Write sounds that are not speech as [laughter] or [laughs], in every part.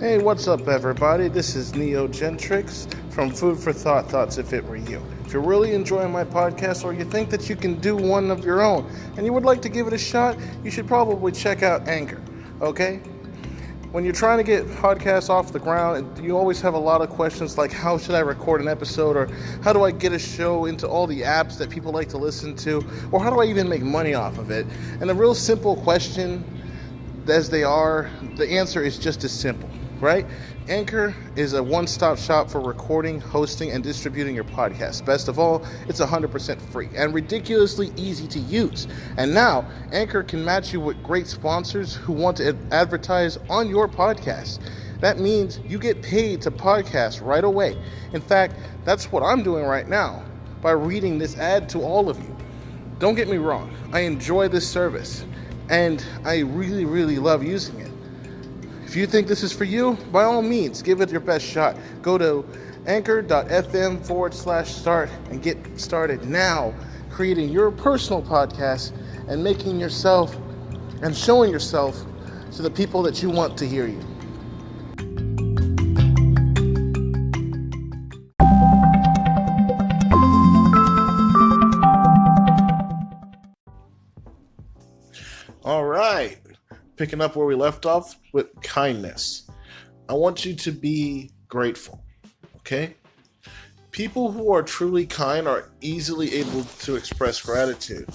Hey, what's up, everybody? This is Neo Gentrix from Food for Thought Thoughts If It Were You. If you're really enjoying my podcast or you think that you can do one of your own and you would like to give it a shot, you should probably check out Anchor, okay? When you're trying to get podcasts off the ground, you always have a lot of questions like how should I record an episode or how do I get a show into all the apps that people like to listen to or how do I even make money off of it? And a real simple question as they are, the answer is just as simple right? Anchor is a one stop shop for recording, hosting, and distributing your podcast. Best of all, it's 100% free and ridiculously easy to use. And now, Anchor can match you with great sponsors who want to advertise on your podcast. That means you get paid to podcast right away. In fact, that's what I'm doing right now by reading this ad to all of you. Don't get me wrong, I enjoy this service and I really, really love using it. If you think this is for you, by all means, give it your best shot. Go to anchor.fm forward slash start and get started now creating your personal podcast and making yourself and showing yourself to the people that you want to hear you. Picking up where we left off with kindness. I want you to be grateful, okay? People who are truly kind are easily able to express gratitude.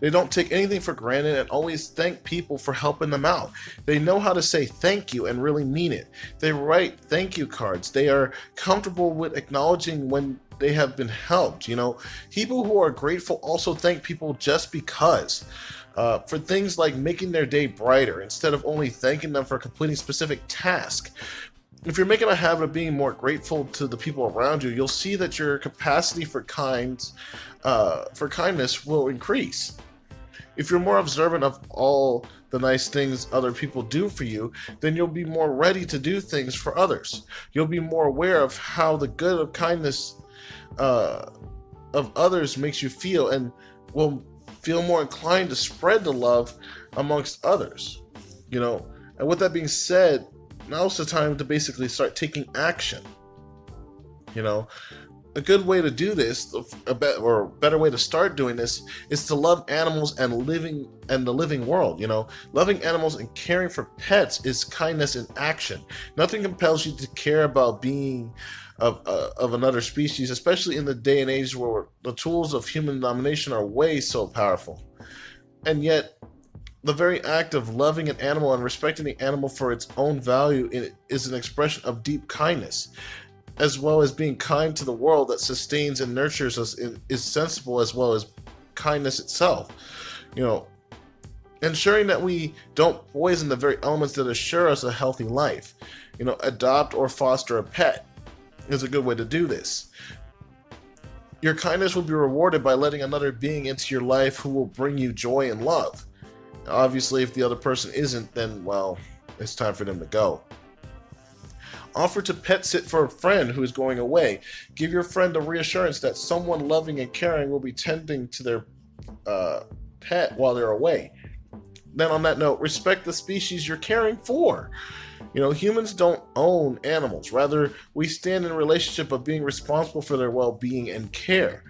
They don't take anything for granted and always thank people for helping them out. They know how to say thank you and really mean it. They write thank you cards. They are comfortable with acknowledging when they have been helped. You know, people who are grateful also thank people just because uh, for things like making their day brighter instead of only thanking them for completing specific tasks. If you're making a habit of being more grateful to the people around you, you'll see that your capacity for kind, uh, for kindness will increase. If you're more observant of all the nice things other people do for you, then you'll be more ready to do things for others. You'll be more aware of how the good of kindness uh, of others makes you feel, and will feel more inclined to spread the love amongst others. You know, and with that being said, now's the time to basically start taking action. You know, a good way to do this, a be- or a better way to start doing this, is to love animals and living and the living world. You know, loving animals and caring for pets is kindness in action. Nothing compels you to care about being of uh, of another species, especially in the day and age where the tools of human domination are way so powerful. And yet, the very act of loving an animal and respecting the animal for its own value is an expression of deep kindness, as well as being kind to the world that sustains and nurtures us is sensible as well as kindness itself. You know, ensuring that we don't poison the very elements that assure us a healthy life. You know, adopt or foster a pet is a good way to do this. Your kindness will be rewarded by letting another being into your life who will bring you joy and love. Obviously, if the other person isn't, then, well, it's time for them to go. Offer to pet sit for a friend who is going away. Give your friend a reassurance that someone loving and caring will be tending to their uh, pet while they're away. Then, on that note, respect the species you're caring for. You know, humans don't own animals. Rather, we stand in a relationship of being responsible for their well being and care.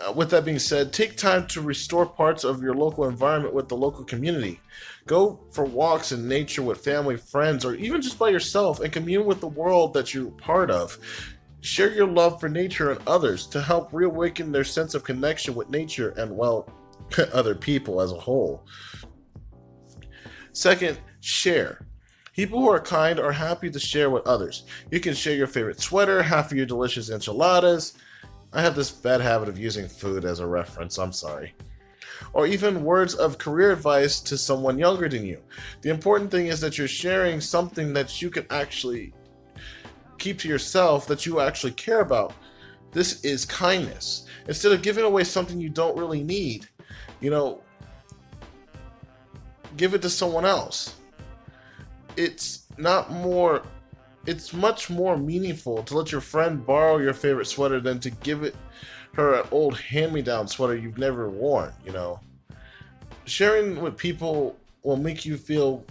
Uh, with that being said, take time to restore parts of your local environment with the local community. Go for walks in nature with family, friends, or even just by yourself and commune with the world that you're part of. Share your love for nature and others to help reawaken their sense of connection with nature and, well, [laughs] other people as a whole. Second, share. People who are kind are happy to share with others. You can share your favorite sweater, half of your delicious enchiladas. I have this bad habit of using food as a reference, I'm sorry. Or even words of career advice to someone younger than you. The important thing is that you're sharing something that you can actually keep to yourself, that you actually care about. This is kindness. Instead of giving away something you don't really need, you know, give it to someone else it's not more it's much more meaningful to let your friend borrow your favorite sweater than to give it her an old hand-me-down sweater you've never worn you know sharing with people will make you feel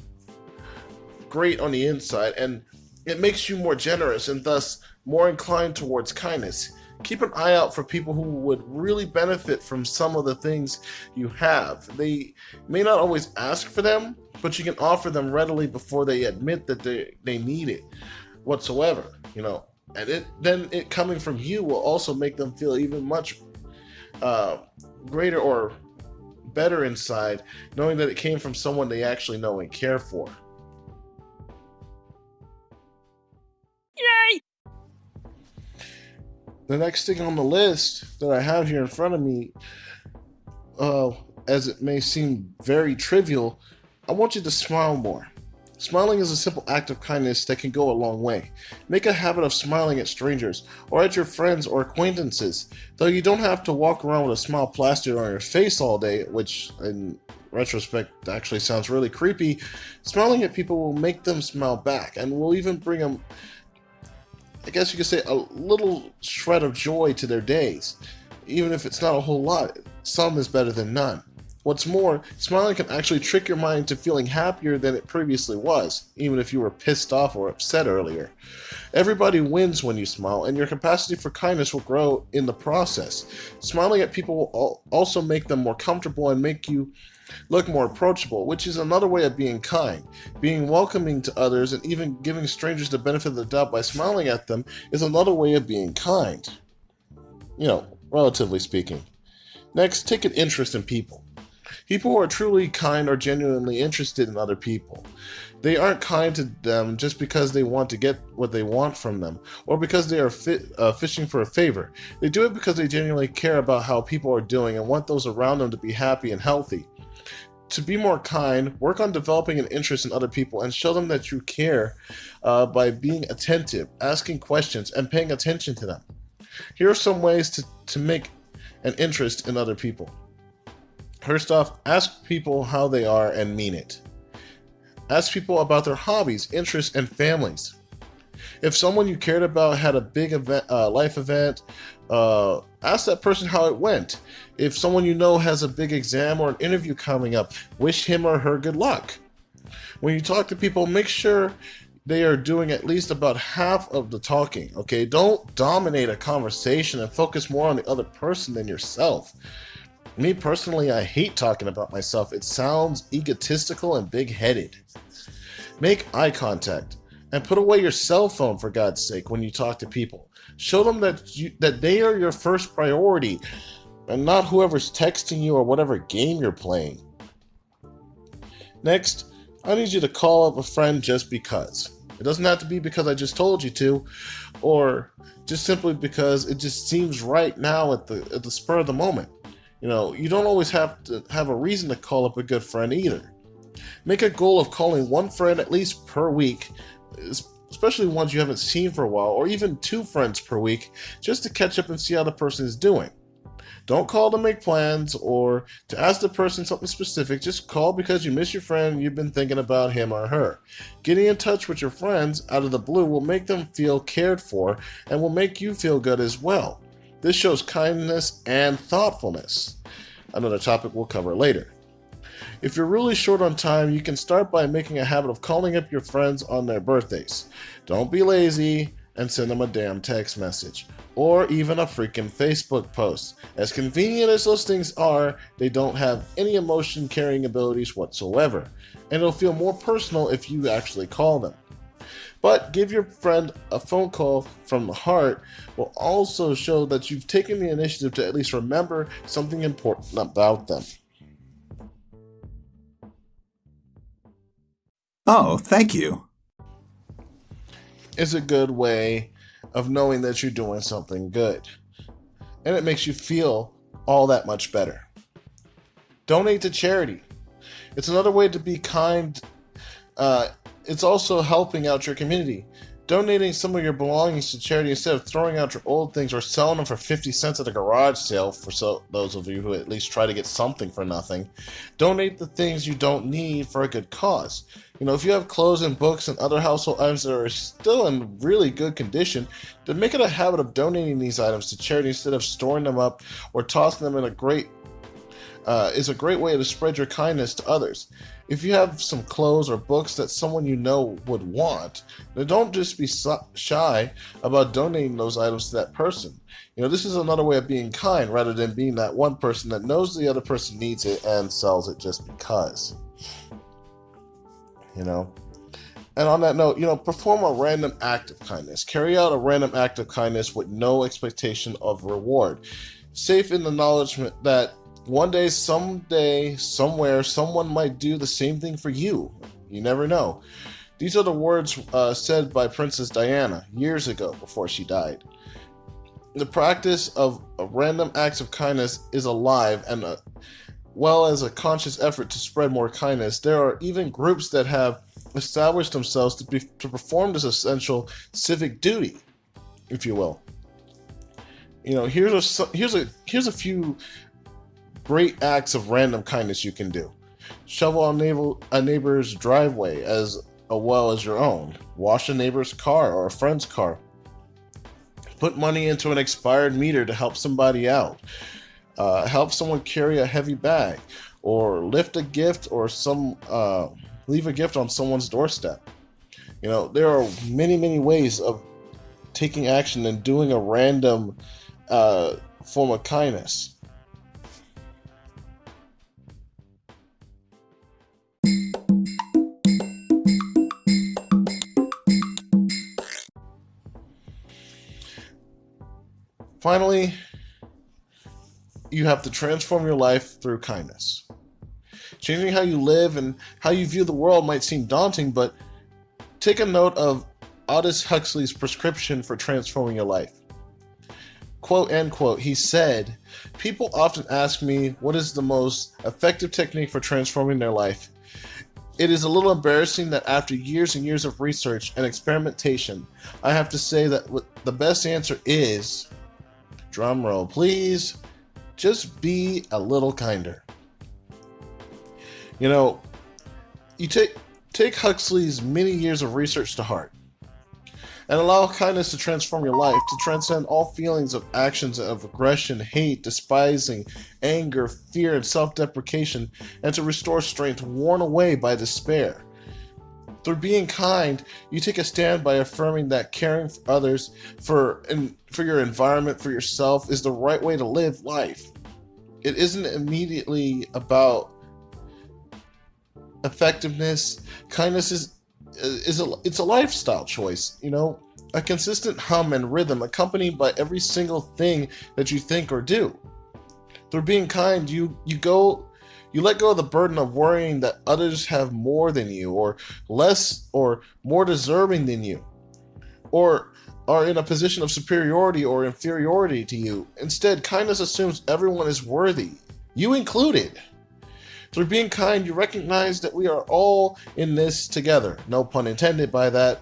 great on the inside, and it makes you more generous and thus more inclined towards kindness. Keep an eye out for people who would really benefit from some of the things you have. They may not always ask for them, but you can offer them readily before they admit that they, they need it whatsoever, you know. And it then it coming from you will also make them feel even much uh, greater or better inside, knowing that it came from someone they actually know and care for. The next thing on the list that I have here in front of me, uh, as it may seem very trivial, I want you to smile more. Smiling is a simple act of kindness that can go a long way. Make a habit of smiling at strangers or at your friends or acquaintances, though you don't have to walk around with a smile plastered on your face all day, which in retrospect actually sounds really creepy. Smiling at people will make them smile back and will even bring them, I guess you could say, a little shred of joy to their days. Even if it's not a whole lot, some is better than none. What's more, smiling can actually trick your mind to feeling happier than it previously was, even if you were pissed off or upset earlier. Everybody wins when you smile, and your capacity for kindness will grow in the process. Smiling at people will also make them more comfortable and make you look more approachable, which is another way of being kind. Being welcoming to others and even giving strangers the benefit of the doubt by smiling at them is another way of being kind. You know, relatively speaking. Next, take an interest in people. People who are truly kind are genuinely interested in other people. They aren't kind to them just because they want to get what they want from them, or because they are uh, fishing for a favor. They do it because they genuinely care about how people are doing and want those around them to be happy and healthy. To be more kind, work on developing an interest in other people and show them that you care uh, by being attentive, asking questions, and paying attention to them. Here are some ways to, to make an interest in other people. First off, ask people how they are and mean it. Ask people about their hobbies, interests, and families. If someone you cared about had a big event, uh, life event, uh, ask that person how it went. If someone you know has a big exam or an interview coming up, wish him or her good luck. When you talk to people, make sure they are doing at least about half of the talking, okay? Don't dominate a conversation and focus more on the other person than yourself. Me personally, I hate talking about myself. It sounds egotistical and big headed. Make eye contact and put away your cell phone for God's sake when you talk to people. Show them that you, that they are your first priority and not whoever's texting you or whatever game you're playing. Next, I need you to call up a friend just because. It doesn't have to be because I just told you to or just simply because it just seems right now at the at the spur of the moment. You know, you don't always have to have a reason to call up a good friend either. Make a goal of calling one friend at least per week, especially ones you haven't seen for a while, or even two friends per week, just to catch up and see how the person is doing. Don't call to make plans or to ask the person something specific. Just call because you miss your friend and you've been thinking about him or her. Getting in touch with your friends out of the blue will make them feel cared for and will make you feel good as well. This shows kindness and thoughtfulness, another topic we'll cover later. If you're really short on time, you can start by making a habit of calling up your friends on their birthdays. Don't be lazy and send them a damn text message or even a freaking Facebook post. As convenient as those things are, they don't have any emotion carrying abilities whatsoever, and it'll feel more personal if you actually call them. But give your friend a phone call from the heart will also show that you've taken the initiative to at least remember something important about them. Oh, thank you. It's a good way of knowing that you're doing something good. And it makes you feel all that much better. Donate to charity. It's another way to be kind uh, it's also helping out your community. Donating some of your belongings to charity instead of throwing out your old things or selling them for 50 cents at a garage sale for so, those of you who at least try to get something for nothing. Donate the things you don't need for a good cause. You know, if you have clothes and books and other household items that are still in really good condition, then make it a habit of donating these items to charity instead of storing them up or tossing them in a great uh, is a great way to spread your kindness to others. If you have some clothes or books that someone you know would want, then don't just be shy about donating those items to that person. You know, this is another way of being kind rather than being that one person that knows the other person needs it and sells it just because. You know? And on that note, you know, perform a random act of kindness. Carry out a random act of kindness with no expectation of reward. Safe in the knowledge that one day, someday, somewhere, someone might do the same thing for you. You never know. These are the words uh, said by Princess Diana years ago before she died. The practice of random acts of kindness is alive and uh, well as a conscious effort to spread more kindness. There are even groups that have established themselves to, be, to perform this essential civic duty, if you will. You know, here's a here's a here's a few great acts of random kindness you can do. Shovel a, neighbor, a neighbor's driveway as well as your own. Wash a neighbor's car or a friend's car. Put money into an expired meter to help somebody out. Uh, help someone carry a heavy bag, or lift a gift, or some uh, leave a gift on someone's doorstep. You know, there are many, many ways of taking action and doing a random uh, form of kindness. Finally, you have to transform your life through kindness. Changing how you live and how you view the world might seem daunting, but take a note of Aldous Huxley's prescription for transforming your life. Quote, end quote, he said, People often ask me what is the most effective technique for transforming their life. It is a little embarrassing that after years and years of research and experimentation, I have to say that the best answer is drum roll please, just be a little kinder. You know, you take take Huxley's many years of research to heart and allow kindness to transform your life, to transcend all feelings of actions of aggression, hate, despising, anger, fear, and self deprecation, and to restore strength worn away by despair. Through being kind, you take a stand by affirming that caring for others, for and for your environment, for yourself, is the right way to live life. It isn't immediately about effectiveness. Kindness is is a it's a lifestyle choice. You know, a consistent hum and rhythm accompanied by every single thing that you think or do. Through being kind, you you go you let go of the burden of worrying that others have more than you, or less, or more deserving than you, or are in a position of superiority or inferiority to you. Instead, kindness assumes everyone is worthy, you included. Through being kind, you recognize that we are all in this together. No pun intended by that.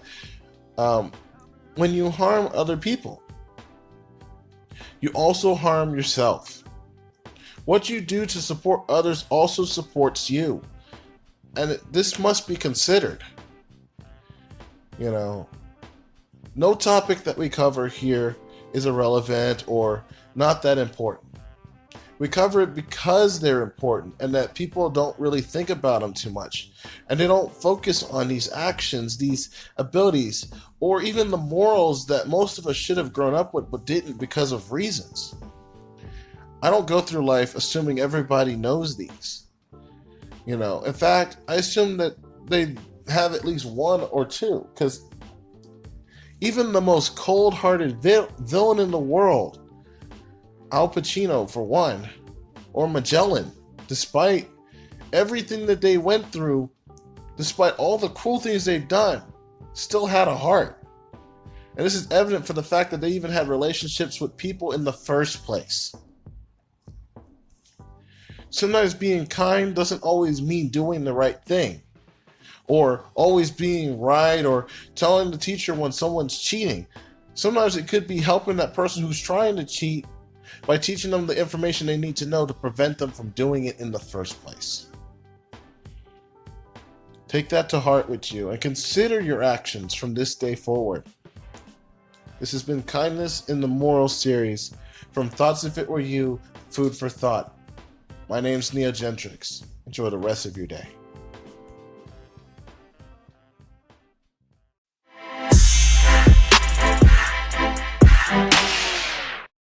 Um, when you harm other people, you also harm yourself. What you do to support others also supports you. And this must be considered. You know, no topic that we cover here is irrelevant or not that important. We cover it because they're important and that people don't really think about them too much. And they don't focus on these actions, these abilities, or even the morals that most of us should have grown up with but didn't because of reasons. I don't go through life assuming everybody knows these. You know, in fact, I assume that they have at least one or two, because even the most cold hearted vil- villain in the world, Al Pacino for one, or Magellan, despite everything that they went through, despite all the cruel things they've done, still had a heart. And this is evident for the fact that they even had relationships with people in the first place. Sometimes being kind doesn't always mean doing the right thing, or always being right, or telling the teacher when someone's cheating. Sometimes it could be helping that person who's trying to cheat by teaching them the information they need to know to prevent them from doing it in the first place. Take that to heart with you and consider your actions from this day forward. This has been Kindness in the Moral series from Thoughts If It Were You, Food for Thought. My name's Neo Gentrix. Enjoy the rest of your day.